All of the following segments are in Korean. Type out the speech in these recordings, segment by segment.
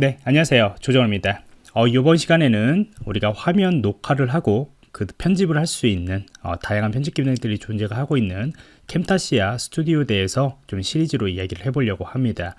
네 안녕하세요. 조정호입니다. 어, 이번 시간에는 우리가 화면 녹화를 하고 그 편집을 할 수 있는 어, 다양한 편집 기능들이 존재가 하고 있는 캠타시아 스튜디오에 대해서 좀 시리즈로 이야기를 해보려고 합니다.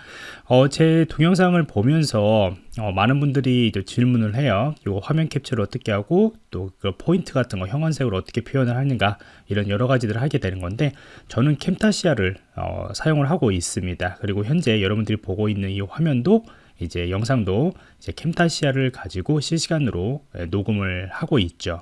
어, 제 동영상을 보면서 어, 많은 분들이 질문을 해요. 이 화면 캡처를 어떻게 하고 또 그 포인트 같은 거 형광색으로 어떻게 표현을 하는가 이런 여러 가지들을 하게 되는 건데 저는 캠타시아를 어, 사용을 하고 있습니다. 그리고 현재 여러분들이 보고 있는 이 화면도 이제 영상도 이제 Camtasia를 가지고 실시간으로 예, 녹음을 하고 있죠.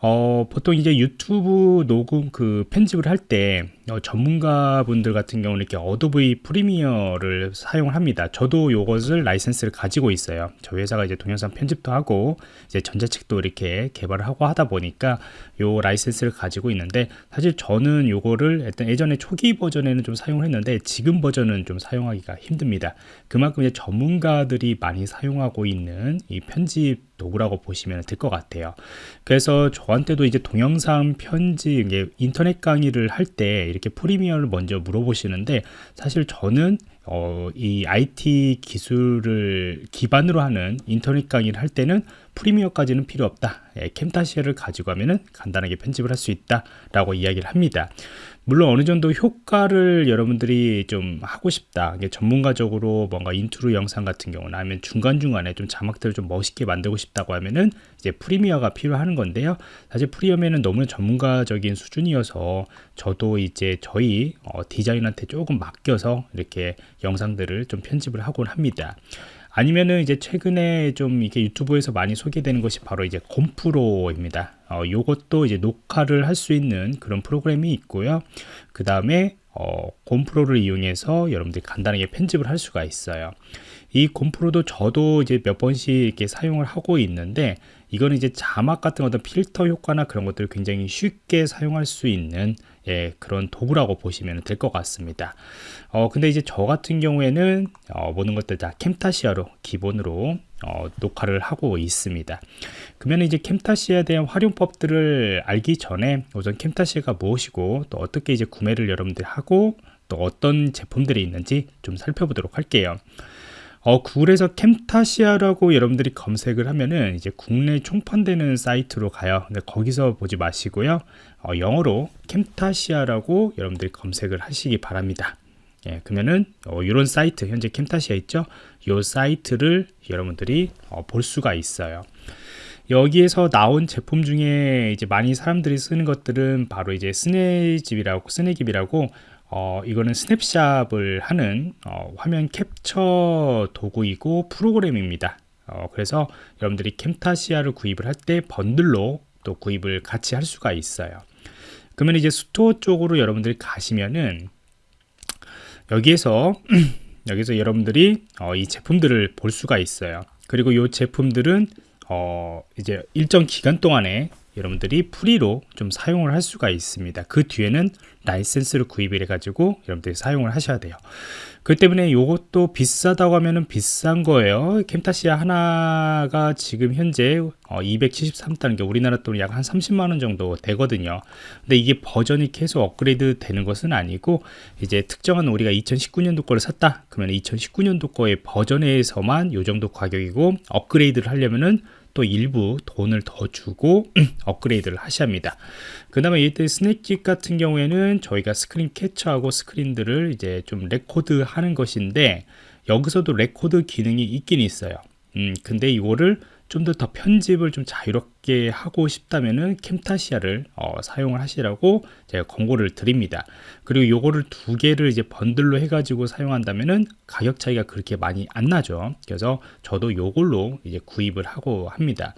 어, 보통 이제 유튜브 녹음 그 편집을 할 때 어, 전문가분들 같은 경우는 이렇게 Adobe Premiere를 사용을 합니다. 저도 이것을 라이센스를 가지고 있어요. 저희 회사가 이제 동영상 편집도 하고 이제 전자책도 이렇게 개발을 하고 하다 보니까 요 라이센스를 가지고 있는데 사실 저는 요거를 일단 예전에 초기 버전에는 좀 사용을 했는데 지금 버전은 좀 사용하기가 힘듭니다. 그만큼 이제 전문가들이 많이 사용하고 있는 이 편집 도구라고 보시면 될 것 같아요. 그래서 저한테도 이제 동영상 편집, 이게 인터넷 강의를 할 때 이렇게 프리미어를 먼저 물어보시는데 사실 저는 어, 이 IT 기술을 기반으로 하는 인터넷 강의를 할 때는 프리미어까지는 필요 없다. 예, 캠타시아를 가지고 하면은 간단하게 편집을 할 수 있다 라고 이야기를 합니다. 물론 어느 정도 효과를 여러분들이 좀 하고 싶다 전문가적으로 뭔가 인트로 영상 같은 경우나 아니면 중간중간에 좀 자막들을 좀 멋있게 만들고 싶다고 하면은 이제 Premiere가 필요한 건데요 사실 Premiere는 너무 전문가적인 수준이어서 저도 이제 저희 어, 디자이너한테 조금 맡겨서 이렇게 영상들을 좀 편집을 하곤 합니다 아니면은 이제 최근에 좀 이게 유튜브에서 많이 소개되는 것이 바로 이제 곰프로입니다. 어, 요것도 이제 녹화를 할 수 있는 그런 프로그램이 있고요. 그 다음에 어, 곰프로를 이용해서 여러분들이 간단하게 편집을 할 수가 있어요. 이 곰프로도 저도 이제 몇 번씩 이렇게 사용을 하고 있는데 이거는 이제 자막 같은 어떤 필터 효과나 그런 것들을 굉장히 쉽게 사용할 수 있는 예, 그런 도구라고 보시면 될 것 같습니다. 어, 근데 이제 저 같은 경우에는 어, 모든 것들 다 캠타시아로 기본으로 어, 녹화를 하고 있습니다. 그러면 이제 캠타시아에 대한 활용법들을 알기 전에 우선 캠타시아가 무엇이고 또 어떻게 이제 구매를 여러분들이 하고 또 어떤 제품들이 있는지 좀 살펴보도록 할게요. 어, 구글에서 Camtasia라고 여러분들이 검색을 하면은 이제 국내 총판되는 사이트로 가요. 근데 거기서 보지 마시고요. 어, 영어로 Camtasia라고 여러분들이 검색을 하시기 바랍니다. 예, 그러면은 어, 이런 사이트 현재 Camtasia 있죠? 이 사이트를 여러분들이 어, 볼 수가 있어요. 여기에서 나온 제품 중에 이제 많이 사람들이 쓰는 것들은 바로 이제 Snagit이라고 Snagit이라고 어, 이거는 snapshot을 하는 어, 화면 캡처 도구이고 프로그램입니다. 어, 그래서 여러분들이 Camtasia를 구입을 할 때 번들로 또 구입을 같이 할 수가 있어요. 그러면 이제 스토어 쪽으로 여러분들이 가시면은 여기에서 여기서 여러분들이 어, 이 제품들을 볼 수가 있어요. 그리고 이 제품들은 어, 이제 일정 기간 동안에 여러분들이 free로 좀 사용을 할 수가 있습니다. 그 뒤에는 라이센스를 구입을 해가지고 여러분들이 사용을 하셔야 돼요. 그 때문에 이것도 비싸다고 하면은 비싼 거예요. Camtasia 하나가 지금 현재 273달러 어, 우리나라 돈이 약한 30만원 정도 되거든요. 근데 이게 버전이 계속 업그레이드 되는 것은 아니고 이제 특정한 우리가 2019년도 거를 샀다. 그러면 2019년도 거의 버전에서만 이 정도 가격이고 업그레이드를 하려면은 또 일부 돈을 더 주고 업그레이드를 하셔야 합니다. 그 다음에 이때 Snagit 같은 경우에는 저희가 스크린 캡처하고 스크린들을 이제 좀 레코드 하는 것인데 여기서도 레코드 기능이 있긴 있어요. 음, 근데 이거를 좀 더 더 편집을 좀 자유롭게 하고 싶다면은 Camtasia를 어, 사용을 하시라고 제가 권고를 드립니다. 그리고 요거를 두 개를 이제 번들로 해가지고 사용한다면은 가격 차이가 그렇게 많이 안 나죠. 그래서 저도 요걸로 이제 구입을 하고 합니다.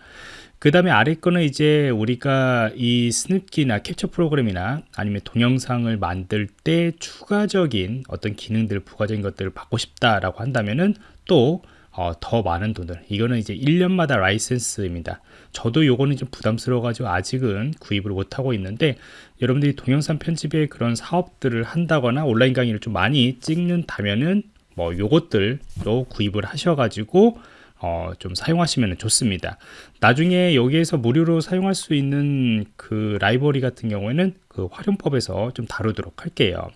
그 다음에 아래 거는 이제 우리가 이 스냅키나 캡처 프로그램이나 아니면 동영상을 만들 때 추가적인 어떤 기능들 부가적인 것들을 받고 싶다라고 한다면은 또 어, 더 많은 돈을. 이거는 이제 1년마다 라이센스입니다. 저도 요거는 좀 부담스러워 가지고 아직은 구입을 못하고 있는데 여러분들이 동영상 편집의 그런 사업들을 한다거나 온라인 강의를 좀 많이 찍는다면은 뭐 요것들도 구입을 하셔 가지고 어, 좀 사용하시면 좋습니다. 나중에 여기에서 무료로 사용할 수 있는 그 라이브러리 같은 경우에는 그 활용법에서 좀 다루도록 할게요.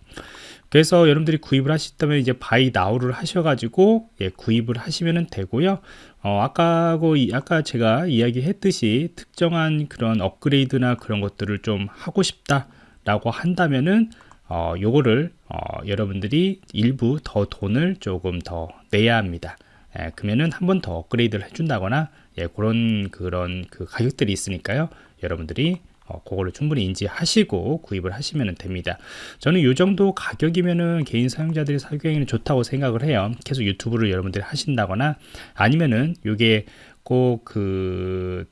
그래서 여러분들이 구입을 하시다면 이제 Buy Now를 하셔가지고 예, 구입을 하시면 되고요. 어, 아까고 아까 제가 이야기했듯이 특정한 그런 업그레이드나 그런 것들을 좀 하고 싶다 라고 한다면은 어, 요거를 어, 여러분들이 일부 더 돈을 조금 더 내야 합니다. 예, 그러면은 한 번 더 업그레이드를 해준다거나 예, 그런 그런 그 가격들이 있으니까요. 여러분들이 어, 그거를 충분히 인지하시고 구입을 하시면 됩니다. 저는 이 정도 가격이면은 개인 사용자들이 사용하기는 좋다고 생각을 해요. 계속 유튜브를 여러분들이 하신다거나 아니면은 이게 꼭그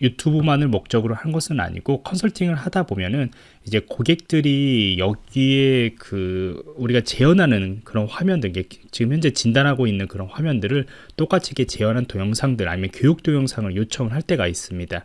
유튜브만을 목적으로 한 것은 아니고 컨설팅을 하다 보면은 이제 고객들이 여기에 그 우리가 재현하는 그런 화면들 지금 현재 진단하고 있는 그런 화면들을 똑같이 이렇게 재현한 동영상들 아니면 교육 동영상을 요청을 할 때가 있습니다.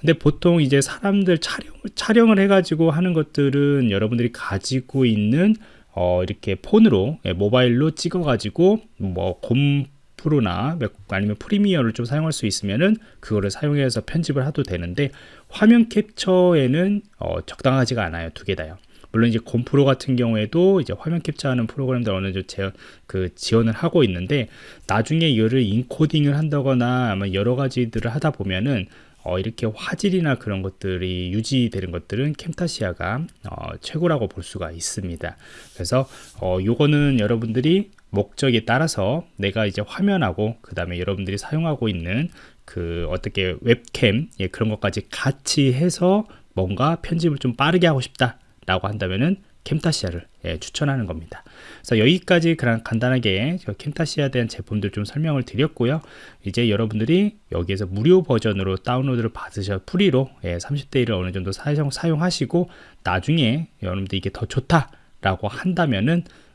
근데 보통 이제 사람들 촬영 촬영을 해가지고 하는 것들은 여러분들이 가지고 있는 어 이렇게 폰으로 예, 모바일로 찍어가지고 뭐 곰 프로나 아니면 프리미어를 좀 사용할 수 있으면은 그거를 사용해서 편집을 해도 되는데 화면 캡처에는 어, 적당하지가 않아요 두 개 다요 물론 이제 곰프로 같은 경우에도 이제 화면 캡처하는 프로그램들 어느 정도 제, 그 지원을 하고 있는데 나중에 이거를 인코딩을 한다거나 아마 여러 가지들을 하다 보면은 어, 이렇게 화질이나 그런 것들이 유지되는 것들은 캠타시아가 어, 최고라고 볼 수가 있습니다. 그래서 어, 요거는 여러분들이 목적에 따라서 내가 이제 화면하고 그 다음에 여러분들이 사용하고 있는 그 어떻게 웹캠 예, 그런 것까지 같이 해서 뭔가 편집을 좀 빠르게 하고 싶다 라고 한다면은 캠타시아를 예, 추천하는 겁니다. 그래서 여기까지 그냥 간단하게 캠타시아에 대한 제품들 좀 설명을 드렸고요. 이제 여러분들이 여기에서 무료 버전으로 다운로드를 받으셔 프리로 예, 30대 1을 어느 정도 사용, 사용하시고 나중에 여러분들 이게 더 좋다라고 한다면은 어,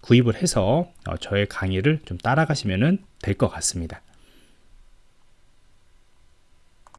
구입을 해서 어, 저의 강의를 좀 따라가시면 될 것 같습니다.